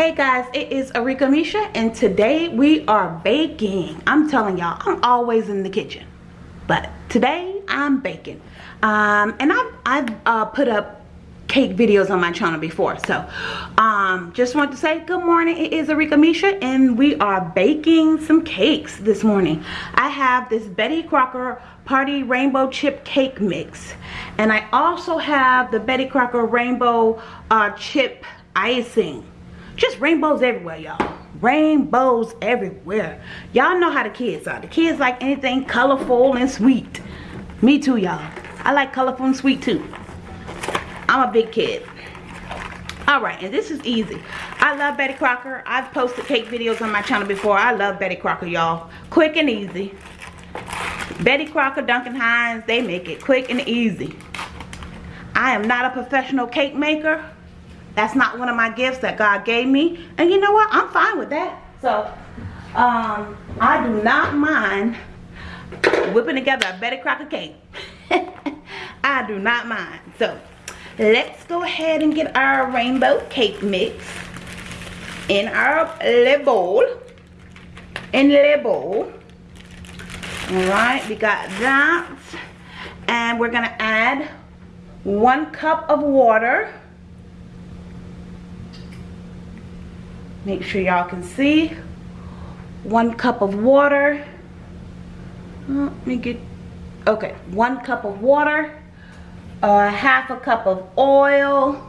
Hey guys, it is Arika Misha and today we are baking. I'm telling y'all, I'm always in the kitchen. But today I'm baking. Um, and I've, I've uh, put up cake videos on my channel before. So um, just want to say good morning. It is Arika Misha and we are baking some cakes this morning. I have this Betty Crocker Party Rainbow Chip Cake Mix. And I also have the Betty Crocker Rainbow uh, Chip Icing just rainbows everywhere y'all. Rainbows everywhere. Y'all know how the kids are. The kids like anything colorful and sweet. Me too y'all. I like colorful and sweet too. I'm a big kid. All right and this is easy. I love betty crocker. I've posted cake videos on my channel before. I love betty crocker y'all. Quick and easy. Betty crocker duncan hines they make it quick and easy. I am not a professional cake maker that's not one of my gifts that God gave me. And you know what? I'm fine with that. So, um, I do not mind whipping together a Betty Crocker cake. I do not mind. So, let's go ahead and get our rainbow cake mix in our little bowl. In the bowl. Alright, we got that. And we're going to add one cup of water make sure y'all can see. One cup of water. Let me get okay one cup of water uh, half a cup of oil.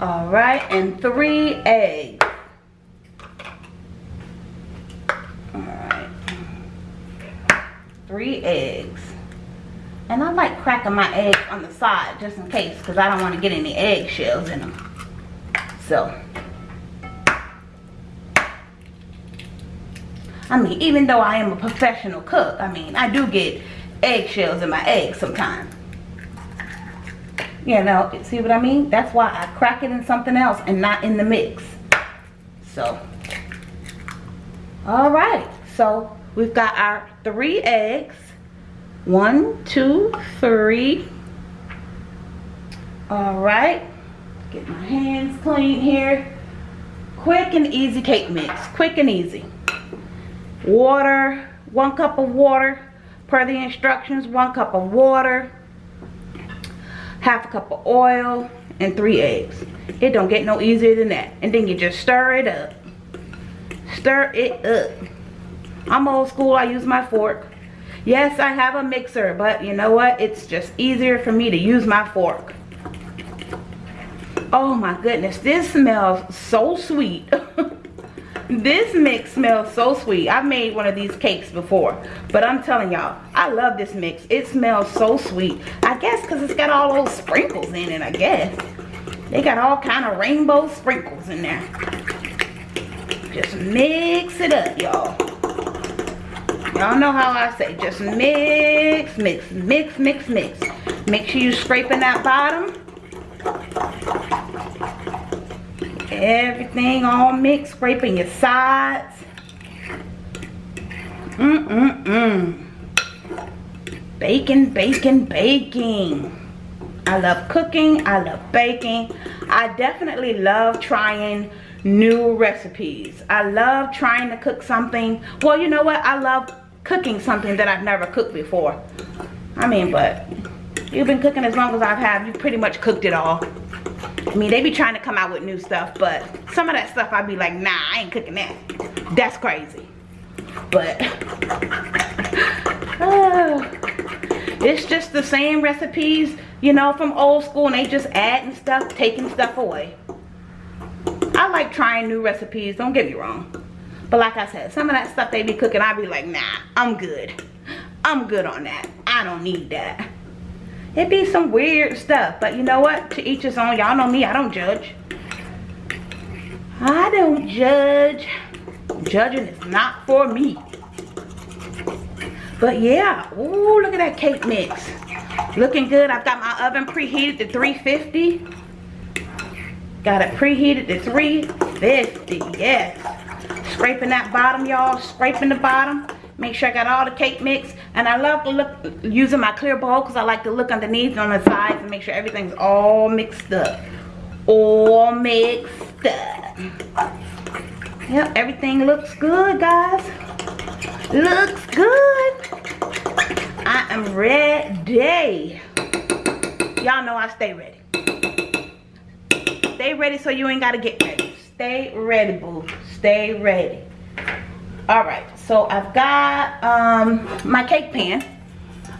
All right and three eggs. All right. Three eggs. And I like cracking my eggs on the side just in case because I don't want to get any eggshells in them so I mean even though I am a professional cook I mean I do get eggshells in my eggs sometimes. You know see what I mean? That's why I crack it in something else and not in the mix. So all right. So we've got our three eggs. One two three. All right Get my hands clean here. Quick and easy cake mix. Quick and easy. Water, one cup of water. Per the instructions, one cup of water. Half a cup of oil and three eggs. It don't get no easier than that. And then you just stir it up. Stir it up. I'm old school. I use my fork. Yes, I have a mixer, but you know what? It's just easier for me to use my fork oh my goodness this smells so sweet. This mix smells so sweet. I've made one of these cakes before but i'm telling y'all i love this mix. It smells so sweet. I guess because it's got all those sprinkles in it i guess. They got all kind of rainbow sprinkles in there. Just mix it up y'all. Y'all know how i say just mix mix mix mix mix. Make sure you scraping that bottom Everything all mixed, scraping your sides. Mm-mm-mm. Baking, baking, baking. I love cooking. I love baking. I definitely love trying new recipes. I love trying to cook something. Well, you know what? I love cooking something that I've never cooked before. I mean, but you've been cooking as long as I've had. You pretty much cooked it all. I mean, they be trying to come out with new stuff, but some of that stuff I'd be like, nah, I ain't cooking that. That's crazy. But, uh, it's just the same recipes, you know, from old school, and they just adding stuff, taking stuff away. I like trying new recipes, don't get me wrong. But like I said, some of that stuff they be cooking, I'd be like, nah, I'm good. I'm good on that. I don't need that it be some weird stuff but you know what? To each his own. Y'all know me i don't judge. I don't judge. Judging is not for me. But yeah Ooh, look at that cake mix. Looking good. I've got my oven preheated to 350 got it preheated to 350 yes. Scraping that bottom y'all. Scraping the bottom make sure I got all the cake mix and I love to look using my clear bowl because I like to look underneath on the sides and make sure everything's all mixed up all mixed up. Yep, everything looks good, guys. Looks good. I am ready. Y'all know I stay ready. Stay ready so you ain't got to get ready. Stay ready, boo. Stay ready. All right, so I've got um, my cake pan.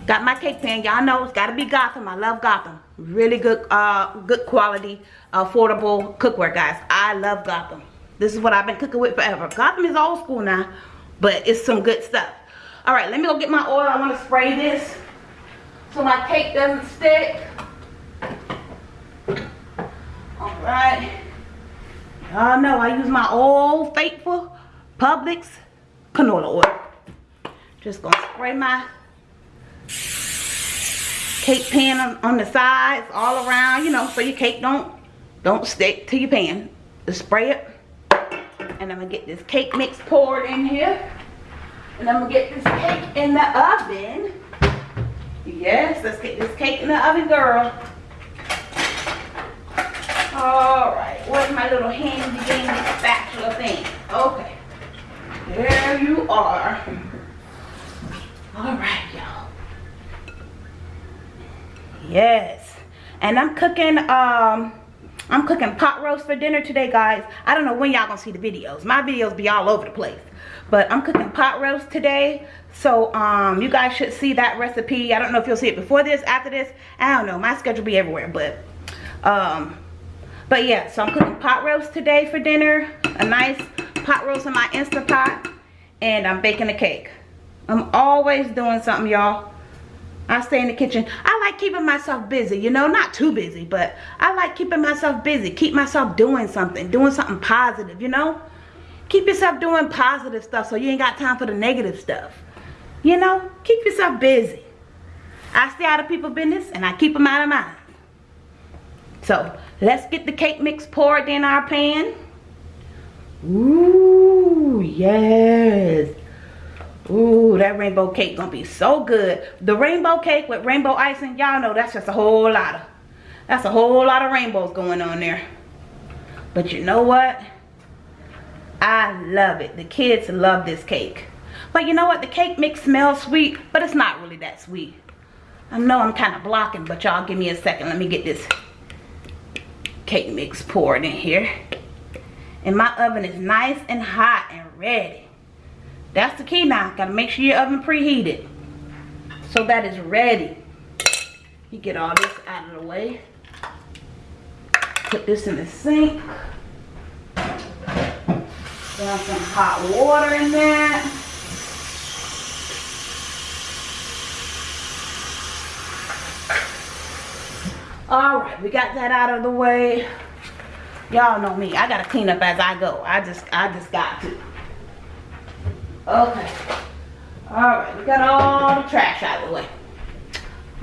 Got my cake pan. Y'all know it's got to be Gotham. I love Gotham. Really good, uh, good quality, affordable cookware, guys. I love Gotham. This is what I've been cooking with forever. Gotham is old school now, but it's some good stuff. All right, let me go get my oil. I want to spray this so my cake doesn't stick. All right. Y'all know I use my old faithful Publix canola oil. Just gonna spray my cake pan on, on, the sides all around, you know, so your cake don't don't stick to your pan. Just spray it. And I'm gonna get this cake mix poured in here. And I'm gonna get this cake in the oven. Yes, let's get this cake in the oven, girl. All right, where's my little handy dandy spatula thing? Okay, there you are. All right, y'all. Yes, and I'm cooking, um, I'm cooking pot roast for dinner today, guys. I don't know when y'all gonna see the videos. My videos be all over the place. But I'm cooking pot roast today. So um, you guys should see that recipe. I don't know if you'll see it before this, after this. I don't know. My schedule be everywhere. But um, but yeah, so I'm cooking pot roast today for dinner. A nice pot roast in my Instapot. And I'm baking a cake. I'm always doing something, y'all. I stay in the kitchen. I like keeping myself busy, you know, not too busy, but I like keeping myself busy. Keep myself doing something, doing something positive, you know. Keep yourself doing positive stuff so you ain't got time for the negative stuff. You know, keep yourself busy. I stay out of people's business and I keep them out of mine. So, let's get the cake mix poured in our pan. Ooh, yes. Ooh, that rainbow cake gonna be so good. The rainbow cake with rainbow icing, y'all know that's just a whole lot of, that's a whole lot of rainbows going on there. But you know what? I love it. The kids love this cake. But you know what? The cake mix smells sweet, but it's not really that sweet. I know I'm kind of blocking, but y'all give me a second. Let me get this cake mix poured in here. And my oven is nice and hot and ready. That's the key now. Got to make sure your oven preheated. So that is ready. You get all this out of the way. Put this in the sink. Got some hot water in there. all right we got that out of the way y'all know me. I gotta clean up as i go. I just i just got to. Okay. All right we got all the trash out of the way.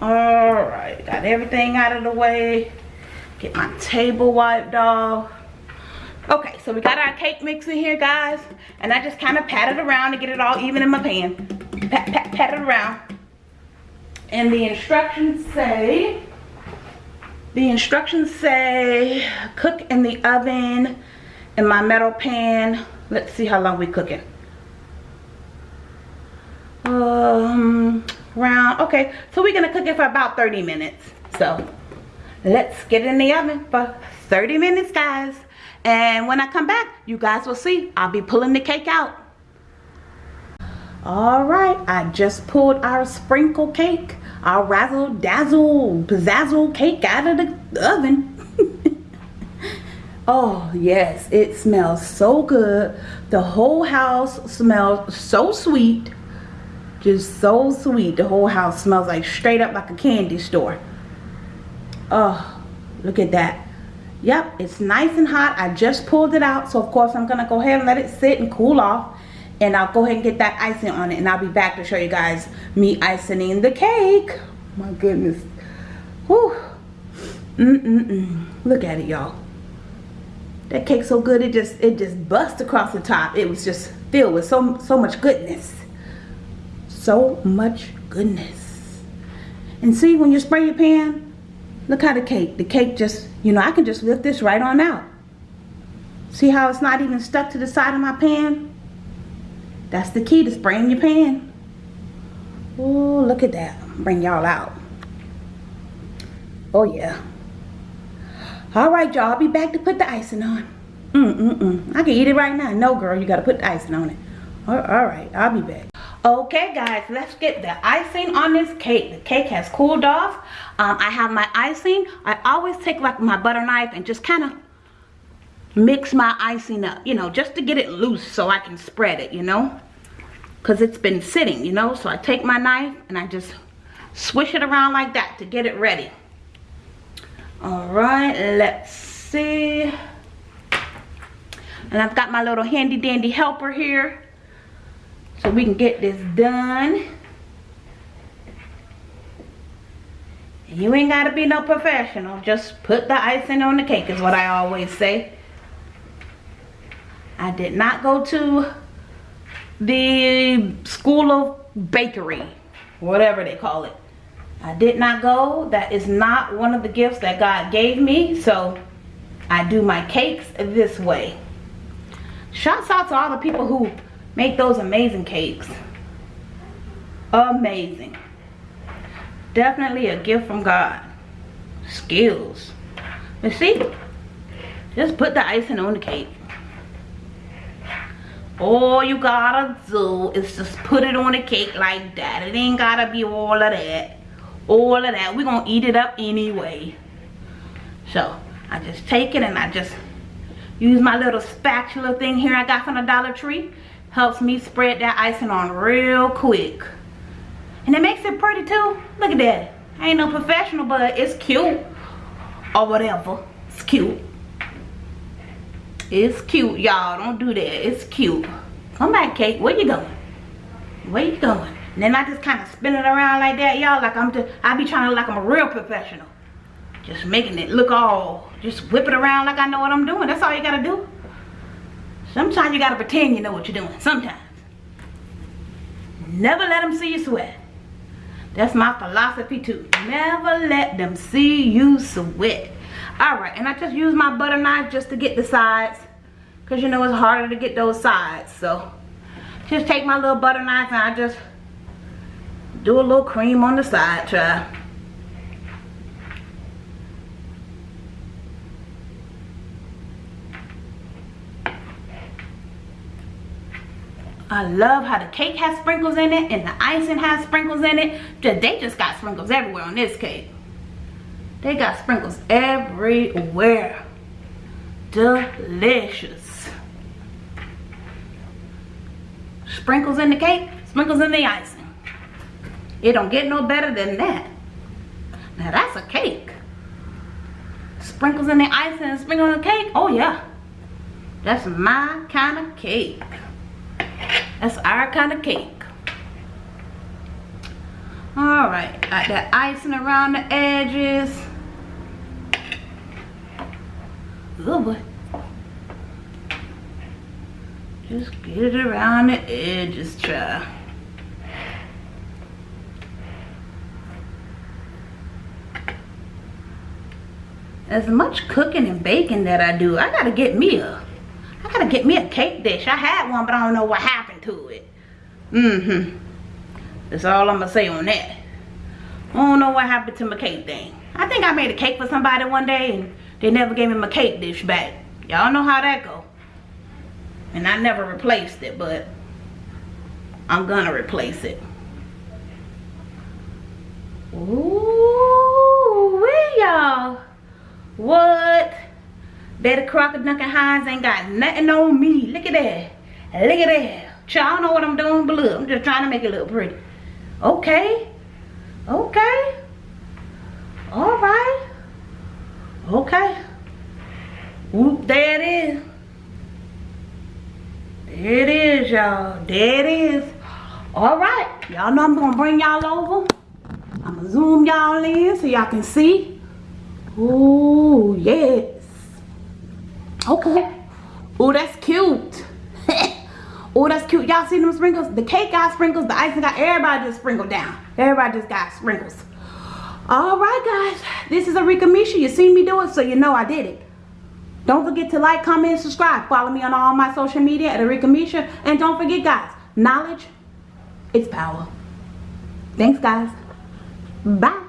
All right got everything out of the way. Get my table wiped off. Okay so we got our cake mix in here guys and i just kind of pat it around to get it all even in my pan. Pat pat pat it around. And the instructions say the instructions say cook in the oven in my metal pan. Let's see how long we cooking. Um, round, okay. So we're gonna cook it for about 30 minutes. So let's get in the oven for 30 minutes, guys. And when I come back, you guys will see. I'll be pulling the cake out. All right, I just pulled our sprinkle cake our razzle dazzle pizzazzle cake out of the oven. oh yes, it smells so good. The whole house smells so sweet. Just so sweet. The whole house smells like straight up like a candy store. Oh, look at that. Yep, it's nice and hot. I just pulled it out. So of course I'm going to go ahead and let it sit and cool off and I'll go ahead and get that icing on it and I'll be back to show you guys me icing the cake. My goodness. Whew. Mm -mm -mm. look at it y'all. That cake so good it just it just bust across the top. It was just filled with so so much goodness. So much goodness. And see when you spray your pan look how the cake the cake just you know I can just lift this right on out. See how it's not even stuck to the side of my pan? That's the key to spraying your pan. Oh, look at that. Bring y'all out. Oh, yeah. All right, y'all. I'll be back to put the icing on. Mm-mm-mm. I can eat it right now. No, girl. You got to put the icing on it. All right. I'll be back. Okay, guys. Let's get the icing on this cake. The cake has cooled off. Um, I have my icing. I always take like my butter knife and just kind of mix my icing up. You know, just to get it loose so I can spread it, you know. Because it's been sitting, you know. So I take my knife and I just swish it around like that to get it ready. Alright, let's see. And I've got my little handy dandy helper here. So we can get this done. You ain't got to be no professional. Just put the icing on the cake is what I always say. I did not go to the school of bakery. Whatever they call it. I did not go. That is not one of the gifts that God gave me. So I do my cakes this way. Shouts out to all the people who make those amazing cakes. Amazing. Definitely a gift from God. Skills. You see? Just put the icing on the cake. All you gotta do is just put it on the cake like that. It ain't gotta be all of that. All of that. We're gonna eat it up anyway. So I just take it and I just use my little spatula thing here I got from the Dollar Tree. Helps me spread that icing on real quick. And it makes it pretty too. Look at that. I ain't no professional but it's cute. Or whatever. It's cute it's cute y'all don't do that it's cute come back Kate where you going where you going and then I just kind of spin it around like that, y'all. Like I'm just, I be trying to like I'm a real professional. Just making it look all, just whip it around like I know what I'm doing. That's all you gotta do. Sometimes you gotta pretend you know what you're doing. Sometimes. Never let them see you sweat. That's my philosophy too. Never let them see you sweat. Alright, and I just use my butter knife just to get the sides. Because you know it's harder to get those sides. So, just take my little butter knife and I just do a little cream on the side, try. I love how the cake has sprinkles in it and the icing has sprinkles in it. They just got sprinkles everywhere on this cake. They got sprinkles everywhere. Delicious. Sprinkles in the cake, sprinkles in the icing. It don't get no better than that. Now that's a cake. Sprinkles in the icing sprinkles in the cake. Oh yeah. That's my kind of cake. That's our kind of cake. Alright, got that icing around the edges. Oh boy. Just get it around the edges, try. as much cooking and baking that I do, I gotta get me a, I gotta get me a cake dish. I had one, but I don't know what happened to it. Mm-hmm. That's all I'm gonna say on that. I don't know what happened to my cake thing. I think I made a cake for somebody one day and they never gave me my cake dish back. Y'all know how that go. And I never replaced it, but I'm gonna replace it. Ooh, y'all. What? Betty Crocker Duncan Hines ain't got nothing on me. Look at that. Look at that. Y'all know what I'm doing, but look, I'm just trying to make it look pretty. Okay. Okay. All right. Okay. Whoop, there it is. There it is, y'all. There it is. All right. Y'all know I'm going to bring y'all over. I'm going to zoom y'all in so y'all can see. Oh, yes. Okay. Oh, that's cute. oh, that's cute. Y'all see them sprinkles? The cake got sprinkles. The icing got, everybody just sprinkled down. Everybody just got sprinkles. All right, guys. This is Arika Misha. You seen me do it, so you know I did it. Don't forget to like, comment, and subscribe. Follow me on all my social media at Arika Misha. And don't forget, guys, knowledge, it's power. Thanks, guys. Bye.